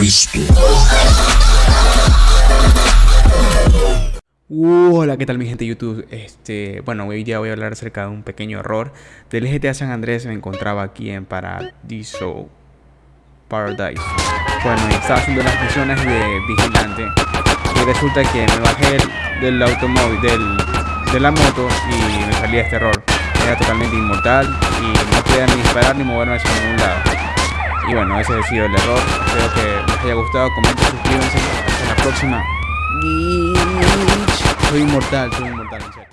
Cristo. Hola, ¿qué tal mi gente de YouTube? Este, bueno, hoy día voy a hablar acerca de un pequeño error del GTA San Andrés. Me encontraba aquí en Paradiso Paradise. Bueno, estaba haciendo las misiones de vigilante y resulta que me bajé del automóvil, del, de la moto y me salía este error. Era totalmente inmortal y no podía ni disparar ni moverme hacia ningún lado. Y bueno, ese ha sido el error. Espero que les haya gustado. Comenten, suscríbanse. Hasta la próxima. Soy inmortal, soy inmortal, en serio.